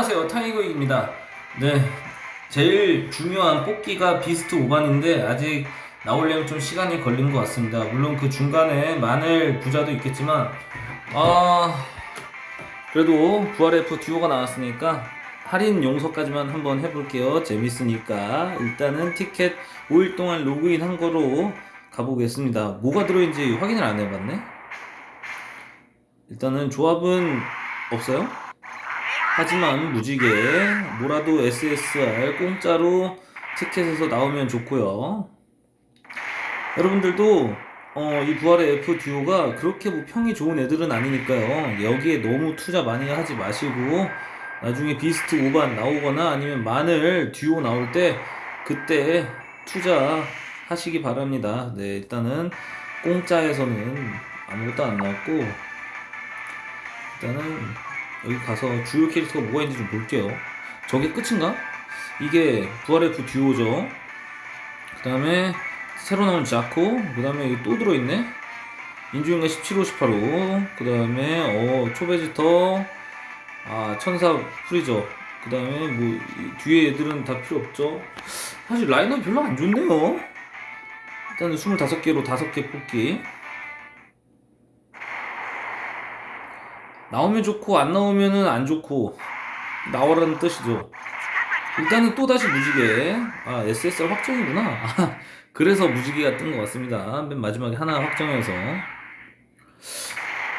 안녕하세요 타이거입니다. 네 제일 중요한 뽑기가 비스트 5반인데 아직 나오려면 좀 시간이 걸린 것 같습니다. 물론 그 중간에 마늘 부자도 있겠지만 아 그래도 부활F 듀오가 나왔으니까 할인 용서까지만 한번 해볼게요. 재밌으니까. 일단은 티켓 5일 동안 로그인 한 거로 가보겠습니다. 뭐가 들어있는지 확인을 안 해봤네. 일단은 조합은 없어요 하지만 무지개 뭐라도 SSR 공짜로 티켓에서 나오면 좋고요. 여러분들도 어, 이 부활의 F 듀오가 그렇게 뭐 평이 좋은 애들은 아니니까요. 여기에 너무 투자 많이 하지 마시고 나중에 비스트 5반 나오거나 아니면 마늘 듀오 나올 때 그때 투자 하시기 바랍니다. 네 일단은 공짜에서는 아무것도 안 나왔고 일단은 여기 가서 주요 캐릭터가 뭐가 있는지 좀 볼게요. 저게 끝인가? 이게 부활F 듀오죠. 그 다음에 새로 나온 자코, 그 다음에 여기 또 들어있네. 인주인가 17호 18호, 그 다음에 어 초베지터, 아 천사 프리저, 그 다음에 뭐이 뒤에 애들은 다 필요 없죠. 사실 라인업 별로 안 좋네요. 일단은 25개로 5개 뽑기. 나오면 좋고 안 나오면은 안 좋고 나오라는 뜻이죠. 일단은 또 다시 무지개. 아 SSR 확정이구나. 아, 그래서 무지개가 뜬 것 같습니다. 맨 마지막에 하나 확정해서.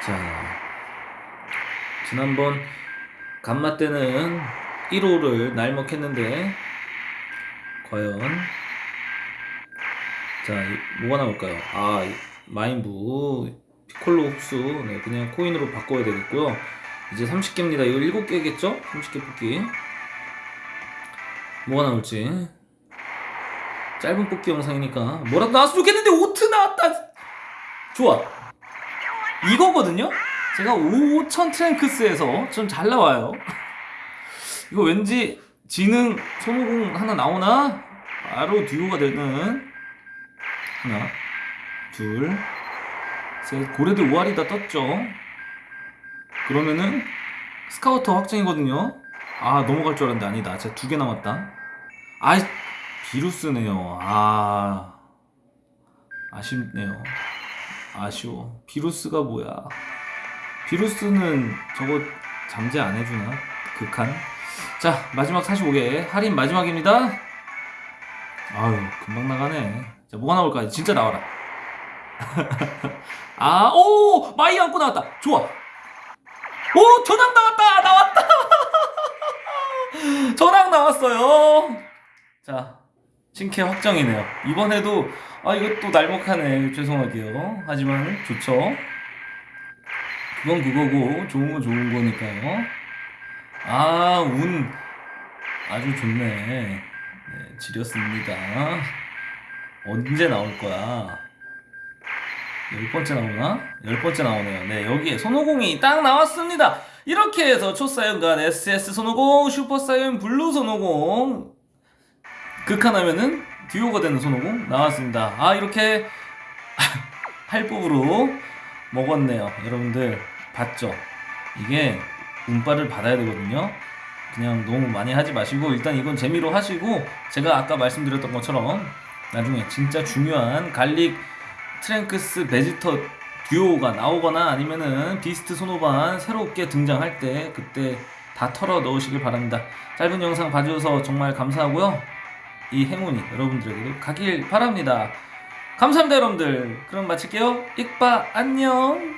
자 지난번 간마 때는 1호를 날먹했는데 과연 자 이- 뭐가 나올까요? 아 이- 마인부 피 콜로 흡수. 네, 그냥 코인으로 바꿔야 되겠고요. 이제 30개입니다. 이거 7개겠죠? 30개 뽑기. 뭐가 나올지. 짧은 뽑기 영상이니까. 뭐라도 나왔으면 좋겠는데 오트 나왔다. 좋아. 이거거든요? 제가 5000 트랭크스에서 좀 잘 나와요. 이거 왠지 지능 손오공 하나 나오나? 바로 듀오가 되는 하나 둘 셋, 고래들 5알이 다 떴죠. 그러면은 스카우터 확정이거든요. 아 넘어갈 줄 알았는데 아니다. 제가 두 개 남았다. 아 비루스네요. 아 아쉽네요. 아쉬워. 비루스가 뭐야? 비루스는 저거 잠재 안 해주나? 극한. 자 마지막 45개 할인 마지막입니다. 아유 금방 나가네. 자 뭐가 나올까? 진짜 나와라. 아, 오! 마이 안고 나왔다. 좋아. 오! 전왕 나왔다! 나왔다! 전왕 나왔어요. 자, 신캐 확정이네요. 이번에도, 아, 이것도 날먹하네. 죄송하게요. 하지만, 좋죠. 그건 그거고, 좋은 건 좋은 거니까요. 아, 운, 아주 좋네. 네, 지렸습니다. 언제 나올 거야? 열 번째 나오나? 열 번째 나오네요. 네, 여기에 손오공이 딱 나왔습니다. 이렇게 해서 초사이언 갓 SS 손오공, 슈퍼사이언 블루 손오공 극한하면은 듀오가 되는 손오공 나왔습니다. 아, 이렇게 할법으로 먹었네요. 여러분들 봤죠? 이게 운빨을 받아야 되거든요. 그냥 너무 많이 하지 마시고 일단 이건 재미로 하시고 제가 아까 말씀드렸던 것처럼 나중에 진짜 중요한 갈릭 트랭크스 베지터 듀오가 나오거나 아니면은 비스트 손오반 새롭게 등장할 때 그때 다 털어 넣으시길 바랍니다. 짧은 영상 봐주셔서 정말 감사하고요. 이 행운이 여러분들에게도 가길 바랍니다. 감사합니다 여러분들. 그럼 마칠게요. 익바 안녕.